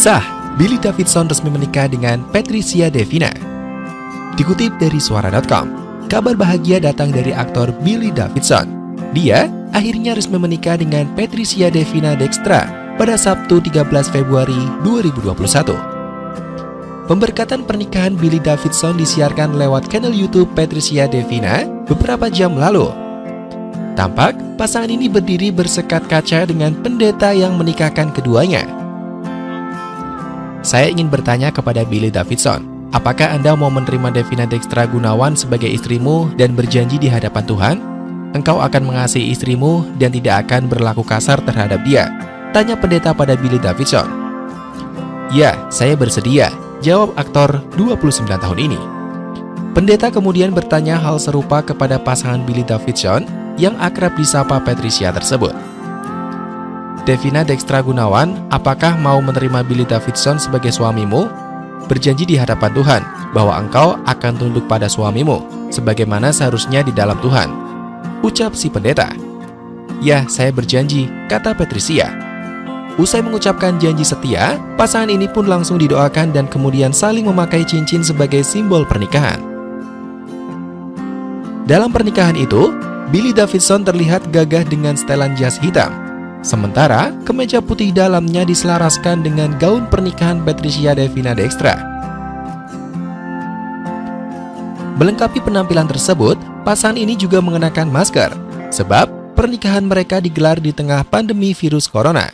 Sah, Billy Davidson resmi menikah dengan Patricia Devina. Dikutip dari suara.com, kabar bahagia datang dari aktor Billy Davidson. Dia akhirnya resmi menikah dengan Patricia Devina Dextra pada Sabtu 13 Februari 2021. Pemberkatan pernikahan Billy Davidson disiarkan lewat kanal YouTube Patricia Devina beberapa jam lalu. Tampak pasangan ini berdiri bersekat kaca dengan pendeta yang menikahkan keduanya. Saya ingin bertanya kepada Billy Davidson, apakah Anda mau menerima Devina Dextra Gunawan sebagai istrimu dan berjanji di hadapan Tuhan? Engkau akan mengasihi istrimu dan tidak akan berlaku kasar terhadap dia. Tanya pendeta pada Billy Davidson. Ya, saya bersedia, jawab aktor 29 tahun ini. Pendeta kemudian bertanya hal serupa kepada pasangan Billy Davidson yang akrab disapa Patricia tersebut. Devina Dextra Gunawan, apakah mau menerima Billy Davidson sebagai suamimu? Berjanji di hadapan Tuhan bahwa engkau akan tunduk pada suamimu, sebagaimana seharusnya di dalam Tuhan. Ucap si pendeta. Ya, saya berjanji, kata Patricia. Usai mengucapkan janji setia, pasangan ini pun langsung didoakan dan kemudian saling memakai cincin sebagai simbol pernikahan. Dalam pernikahan itu, Billy Davidson terlihat gagah dengan setelan jas hitam Sementara, kemeja putih dalamnya diselaraskan dengan gaun pernikahan Patricia Devina Dextra. Melengkapi penampilan tersebut, pasangan ini juga mengenakan masker, sebab pernikahan mereka digelar di tengah pandemi virus corona.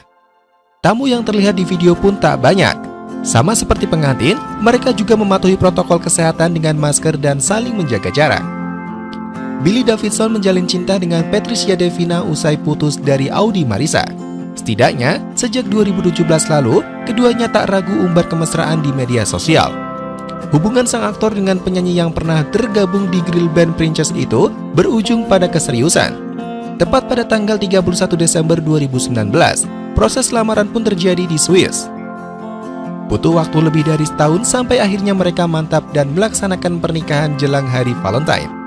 Tamu yang terlihat di video pun tak banyak. Sama seperti pengantin, mereka juga mematuhi protokol kesehatan dengan masker dan saling menjaga jarak. Billy Davidson menjalin cinta dengan Patricia Devina usai putus dari Audi Marisa. Setidaknya, sejak 2017 lalu, keduanya tak ragu umbar kemesraan di media sosial. Hubungan sang aktor dengan penyanyi yang pernah tergabung di grill band Princess itu berujung pada keseriusan. Tepat pada tanggal 31 Desember 2019, proses lamaran pun terjadi di Swiss. Butuh waktu lebih dari setahun sampai akhirnya mereka mantap dan melaksanakan pernikahan jelang hari Valentine.